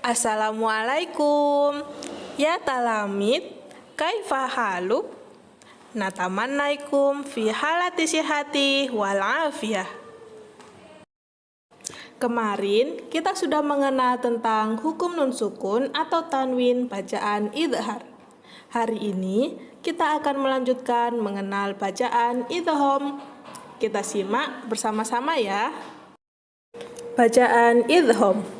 Assalamualaikum. Ya talamid, kaifa haluk? Natamannaikum fi halati sihati wal afiyah. Kemarin kita sudah mengenal tentang hukum nun sukun atau tanwin bacaan idhar. Hari ini kita akan melanjutkan mengenal bacaan idhom. Kita simak bersama-sama ya. Bacaan idhom.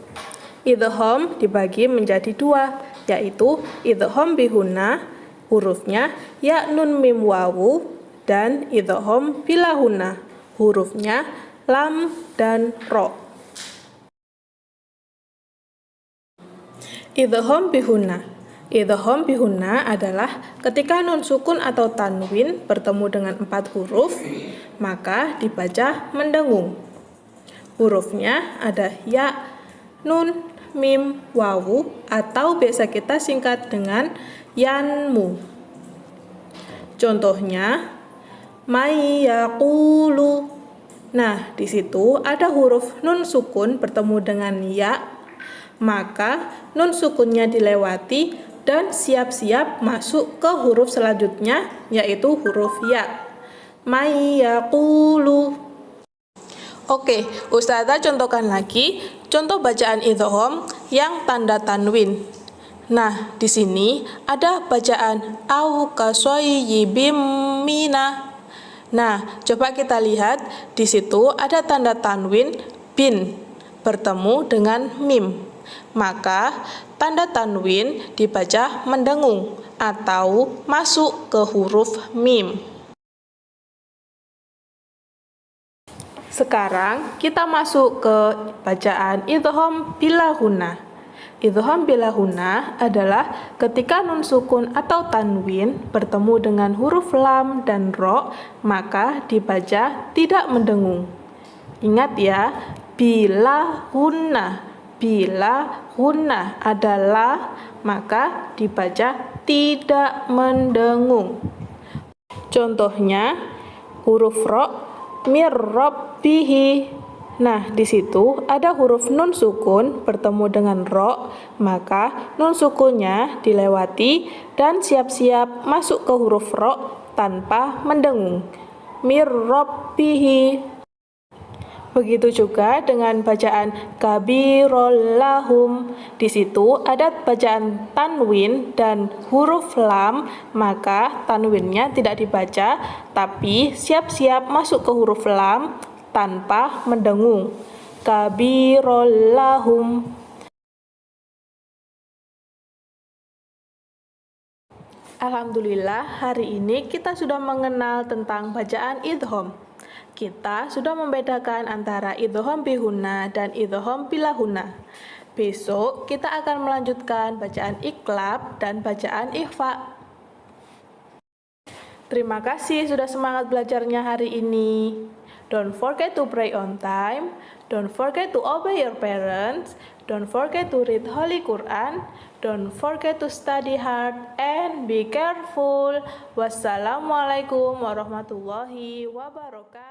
Idhom dibagi menjadi dua, yaitu idhom bihuna, hurufnya ya nun mim wawu, dan idhom bilahuna, hurufnya lam dan ro. Idhom bihuna Idhom bihuna adalah ketika nun sukun atau tanwin bertemu dengan empat huruf, maka dibaca mendengung. Hurufnya ada ya, nun, mim, wawu, atau biasa kita singkat dengan yanmu. Contohnya, mayakulu. Nah, di situ ada huruf nun sukun bertemu dengan ya, maka nun sukunnya dilewati dan siap-siap masuk ke huruf selanjutnya, yaitu huruf ya. Mayakulu. Oke, Ustazah contohkan lagi contoh bacaan idhom yang tanda tanwin. Nah, di sini ada bacaan au kasoyibim mina. Nah, coba kita lihat di situ ada tanda tanwin bin bertemu dengan mim. Maka tanda tanwin dibaca mendengung atau masuk ke huruf mim. Sekarang kita masuk ke bacaan idhom bilahuna. Idhom bilahuna adalah ketika nun sukun atau tanwin bertemu dengan huruf lam dan ro, maka dibaca tidak mendengung. Ingat ya, bilahuna. Bila huna adalah maka dibaca tidak mendengung. Contohnya huruf ro mir rabbihi. Nah, di situ ada huruf nun sukun bertemu dengan ro, maka nun sukunnya dilewati dan siap-siap masuk ke huruf ro tanpa mendengung. Mir rabbihi. Begitu juga dengan bacaan kabirollahum. Di situ ada bacaan tanwin dan huruf lam, maka tanwinnya tidak dibaca, tapi siap-siap masuk ke huruf lam tanpa mendengung. Kabirollahum. Alhamdulillah, hari ini kita sudah mengenal tentang bacaan idhom kita sudah membedakan antara idhom bihuna dan idhom bilahuna. Besok kita akan melanjutkan bacaan iklab dan bacaan ikhfa. Terima kasih sudah semangat belajarnya hari ini. Don't forget to pray on time. Don't forget to obey your parents. Don't forget to read Holy Quran. Don't forget to study hard and be careful. Wassalamualaikum warahmatullahi wabarakatuh.